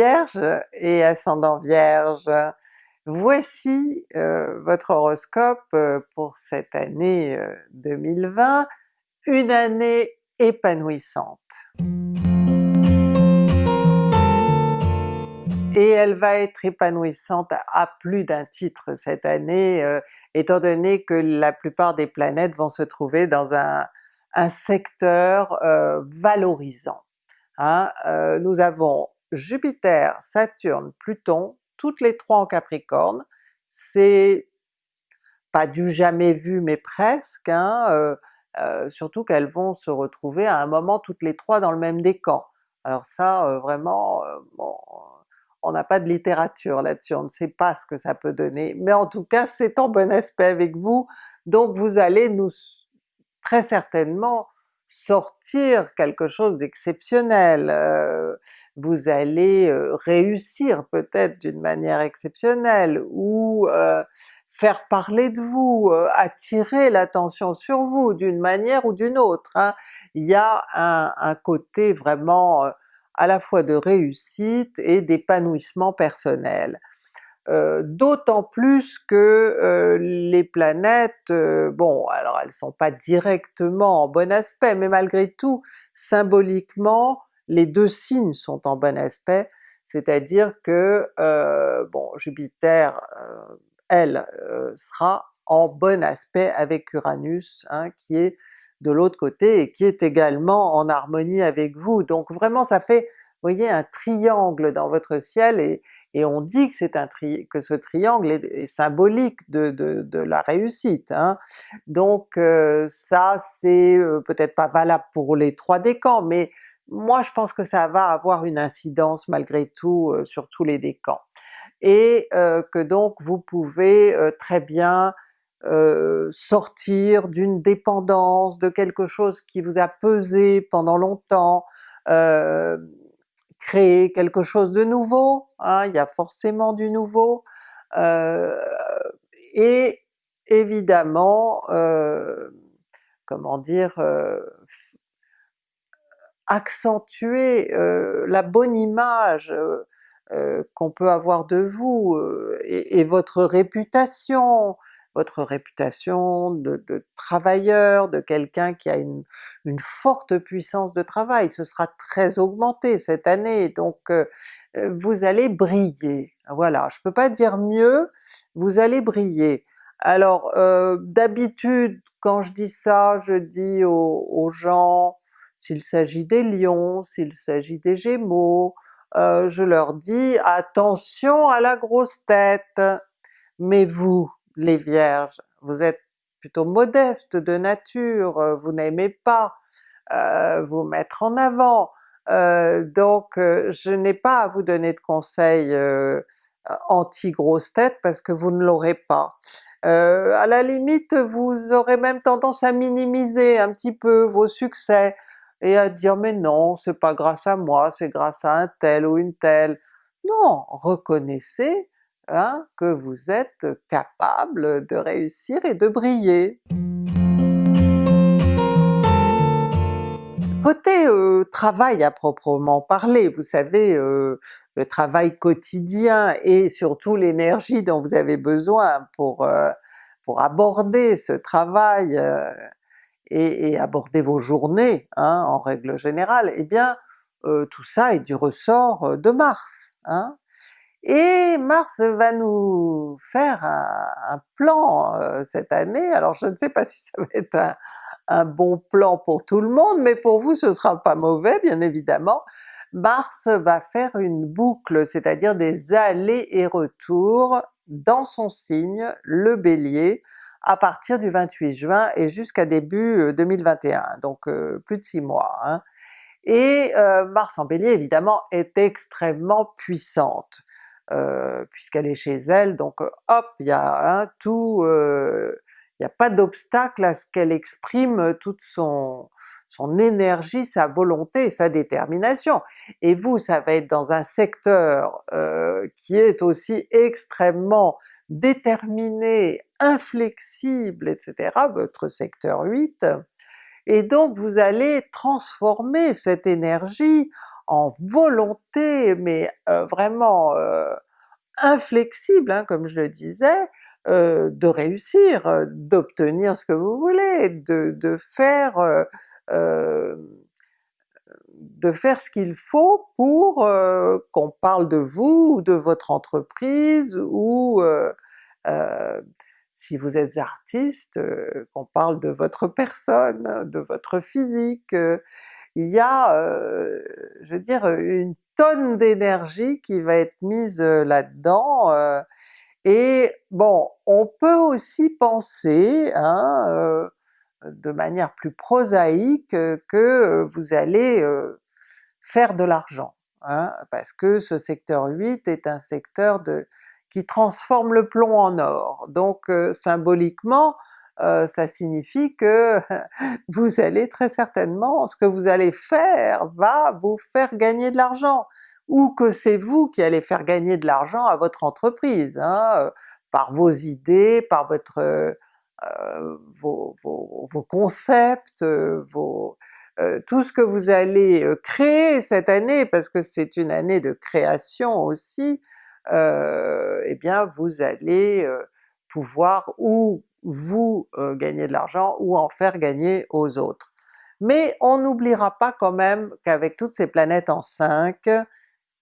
Vierge et ascendant Vierge, voici euh, votre horoscope euh, pour cette année 2020, une année épanouissante. Et elle va être épanouissante à plus d'un titre cette année, étant donné que la plupart des planètes vont se trouver dans un, un secteur valorisant. Hein. nous avons Jupiter, Saturne, Pluton, toutes les trois en Capricorne, c'est pas du jamais vu mais presque, hein, euh, euh, surtout qu'elles vont se retrouver à un moment toutes les trois dans le même décan. Alors ça euh, vraiment, on n'a pas de littérature là-dessus, on ne sait pas ce que ça peut donner, mais en tout cas c'est en bon aspect avec vous, donc vous allez nous très certainement sortir quelque chose d'exceptionnel, vous allez réussir peut-être d'une manière exceptionnelle, ou faire parler de vous, attirer l'attention sur vous d'une manière ou d'une autre. Hein. Il y a un côté vraiment à la fois de réussite et d'épanouissement personnel. Euh, d'autant plus que euh, les planètes, euh, bon alors elles sont pas directement en bon aspect, mais malgré tout symboliquement les deux signes sont en bon aspect, c'est-à-dire que bon Jupiter elle sera en bon aspect avec Uranus hein, qui est de l'autre côté et qui est également en harmonie avec vous. Donc vraiment ça fait, voyez, un triangle dans votre ciel et, et on dit que c'est un tri que ce triangle est, symbolique de, de, la réussite. Hein. Donc euh, ça c'est euh, peut-être pas valable pour les trois décans, mais moi je pense que ça va avoir une incidence malgré tout euh, sur tous les décans. Et que donc vous pouvez très bien sortir d'une dépendance, de quelque chose qui vous a pesé pendant longtemps, créer quelque chose de nouveau, hein, il y a forcément du nouveau, euh, et évidemment, euh, comment dire, euh, accentuer la bonne image qu'on peut avoir de vous, et, et, votre réputation, votre réputation de, travailleur, de quelqu'un qui a une, forte puissance de travail, ce sera très augmenté cette année, donc euh, euh, vous allez briller. Voilà, je peux pas dire mieux, vous allez briller. Alors euh, d'habitude quand je dis ça, je dis aux, gens, s'il s'agit des lions, s'il s'agit des gémeaux, je leur dis attention à la grosse tête, mais vous, les Vierges, vous êtes plutôt modeste de nature, euh, vous n'aimez pas euh, vous mettre en avant, euh, donc je n'ai pas à vous donner de conseils anti-grosse tête parce que vous ne l'aurez pas. à la limite vous aurez même tendance à minimiser un petit peu vos succès et à dire mais non, c'est pas grâce à moi, c'est grâce à un tel ou une telle. Non, reconnaissez Hein, que vous êtes capable de réussir et de briller. Côté euh, travail à proprement parler, vous savez, euh, le travail quotidien et surtout l'énergie dont vous avez besoin pour, euh, pour aborder ce travail et, aborder vos journées hein, en règle générale, eh bien tout ça est du ressort de Mars. Hein. Et Mars va nous faire un, plan euh, cette année, alors je ne sais pas si ça va être un, bon plan pour tout le monde, mais pour vous ce sera pas mauvais bien évidemment. Mars va faire une boucle, c'est-à-dire des allers et retours dans son signe, le Bélier, à partir du 28 juin et jusqu'à début 2021, euh, donc euh, plus de six mois. Hein. Et Mars en Bélier évidemment est extrêmement puissante. Euh, puisqu'elle est chez elle, donc euh, hop, il y a un tout, euh, il n'y a pas d'obstacle à ce qu'elle exprime toute son, son énergie, sa volonté, sa détermination. Et vous, ça va être dans un secteur qui est aussi extrêmement déterminé, inflexible, etc., votre secteur 8, et donc vous allez transformer cette énergie en volonté, mais vraiment inflexible, hein, comme je le disais, de réussir, d'obtenir ce que vous voulez, de, faire de faire ce qu'il faut pour euh, qu'on parle de vous ou de votre entreprise ou euh, euh, si vous êtes artiste, qu'on parle de votre personne, de votre physique. Il y a, je veux dire, une tonne d'énergie qui va être mise là-dedans, et bon, on peut aussi penser, hein, de manière plus prosaïque que vous allez faire de l'argent, hein, parce que ce secteur 8 est un secteur qui transforme le plomb en or, donc symboliquement ça signifie que vous allez très certainement, ce que vous allez faire va vous faire gagner de l'argent, ou que c'est vous qui allez faire gagner de l'argent à votre entreprise, hein, par vos idées, par votre euh, vos, concepts, euh, vos, euh, tout ce que vous allez créer cette année, parce que c'est une année de création aussi, eh bien vous allez pouvoir ou vous gagner de l'argent ou en faire gagner aux autres. Mais on n'oubliera pas quand même qu'avec toutes ces planètes en 5,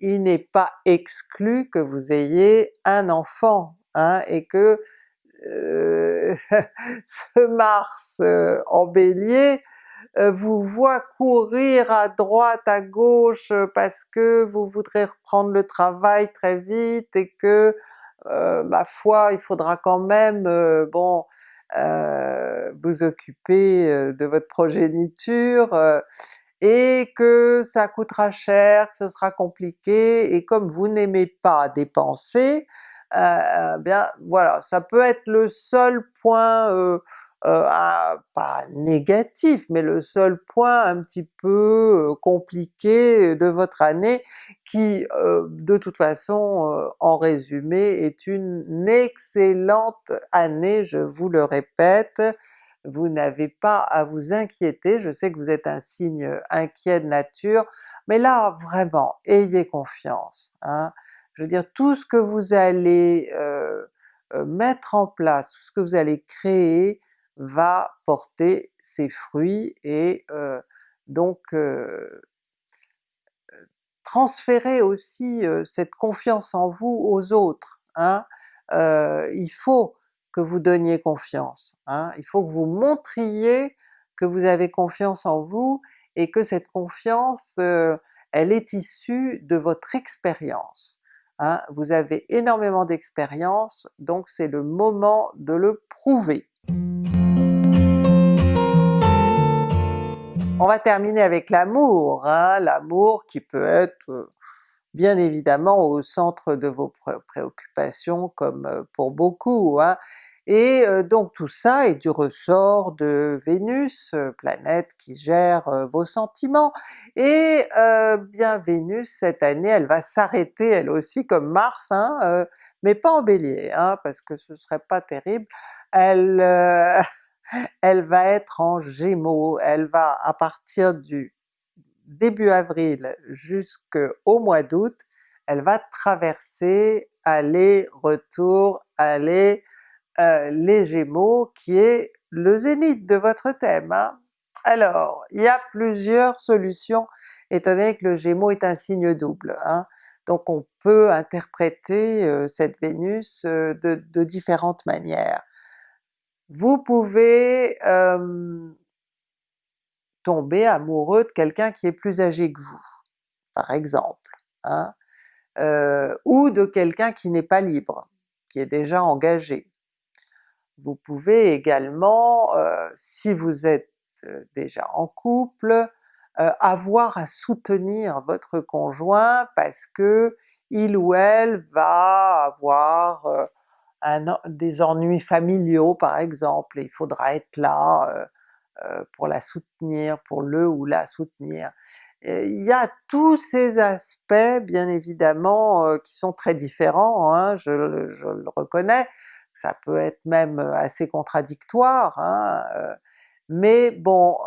il n'est pas exclu que vous ayez un enfant, hein, et que euh, ce Mars euh, en Bélier euh, vous voit courir à droite, à gauche parce que vous voudrez reprendre le travail très vite et que ma foi il faudra quand même bon vous occuper de votre progéniture et que ça coûtera cher, que ce sera compliqué, et comme vous n'aimez pas dépenser, euh, bien voilà, ça peut être le seul point, euh, euh, pas négatif, mais le seul point un petit peu compliqué de votre année qui de toute façon en résumé est une excellente année, je vous le répète, vous n'avez pas à vous inquiéter, je sais que vous êtes un signe inquiet de nature, mais là vraiment ayez confiance. Hein je veux dire tout ce que vous allez euh, euh, mettre en place, tout ce que vous allez créer va porter ses fruits et euh, donc transférer aussi cette confiance en vous aux autres. Hein? il faut que vous donniez confiance, hein? il faut que vous montriez que vous avez confiance en vous et que cette confiance elle est issue de votre expérience. Hein, vous avez énormément d'expérience, donc c'est le moment de le prouver. On va terminer avec l'amour, hein, l'amour qui peut être euh, bien évidemment au centre de vos préoccupations comme euh, pour beaucoup, hein. Et donc tout ça est du ressort de Vénus, planète qui gère vos sentiments, et bien Vénus cette année elle va s'arrêter elle aussi comme Mars, hein, mais pas en Bélier, hein, parce que ce serait pas terrible, elle, elle va être en Gémeaux, elle va à partir du début avril jusqu'au mois d'août, elle va traverser aller-retour, aller, euh, les Gémeaux qui est le zénith de votre thème. Hein. Alors, il y a plusieurs solutions étant donné que le Gémeaux est un signe double. Hein. Donc on peut interpréter euh, cette Vénus euh, de, différentes manières. Vous pouvez tomber amoureux de quelqu'un qui est plus âgé que vous, par exemple, hein, ou de quelqu'un qui n'est pas libre, qui est déjà engagé. Vous pouvez également, si vous êtes déjà en couple, avoir à soutenir votre conjoint parce que il ou elle va avoir des ennuis familiaux par exemple, il faudra être là pour la soutenir, pour le ou la soutenir. Il y a tous ces aspects bien évidemment qui sont très différents, hein, je le reconnais, ça peut être même assez contradictoire, hein, mais bon,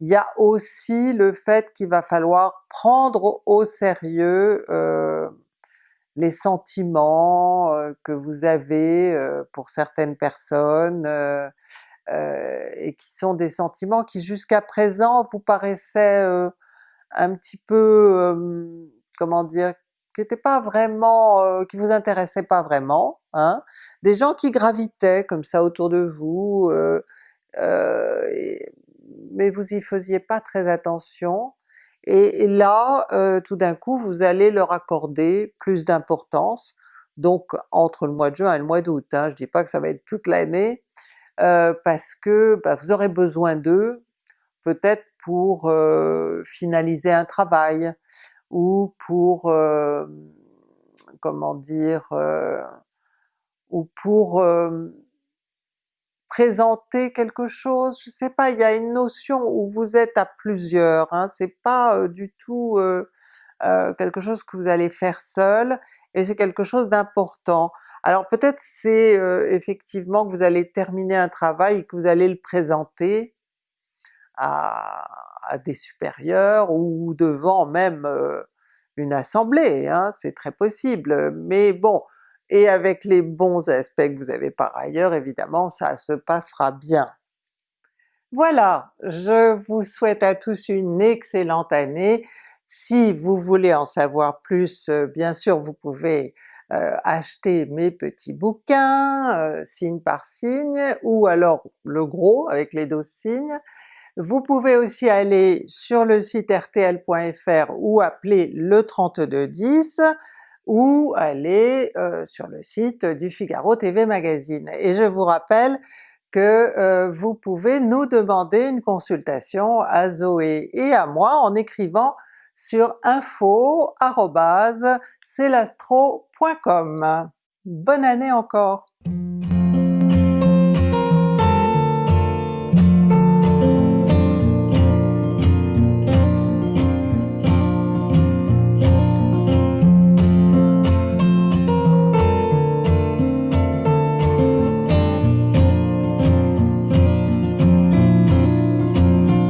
il y a aussi le fait qu'il va falloir prendre au sérieux euh, les sentiments euh, que vous avez euh, pour certaines personnes, et qui sont des sentiments qui jusqu'à présent vous paraissaient un petit peu, comment dire, qui n'étaient pas vraiment, qui vous intéressaient pas vraiment, hein? des gens qui gravitaient comme ça autour de vous, mais vous y faisiez pas très attention, et, là tout d'un coup vous allez leur accorder plus d'importance, donc entre le mois de juin et le mois d'août, hein, je dis pas que ça va être toute l'année, parce que bah, vous aurez besoin d'eux, peut-être pour finaliser un travail, ou pour, comment dire, ou pour présenter quelque chose, je sais pas, il y a une notion où vous êtes à plusieurs, hein, c'est pas du tout quelque chose que vous allez faire seul, et c'est quelque chose d'important. Alors peut-être c'est effectivement que vous allez terminer un travail et que vous allez le présenter à, des supérieurs ou devant même une assemblée, hein, c'est très possible, mais bon, et avec les bons aspects que vous avez par ailleurs, évidemment ça se passera bien. Voilà, je vous souhaite à tous une excellente année. Si vous voulez en savoir plus, bien sûr vous pouvez acheter mes petits bouquins, signe par signe, ou alors le gros avec les 12 signes. Vous pouvez aussi aller sur le site rtl.fr ou appeler le 3210 ou aller euh, sur le site du Figaro TV Magazine. Et je vous rappelle que euh, vous pouvez nous demander une consultation à Zoé et à moi en écrivant sur info.celastro.com. Bonne année encore!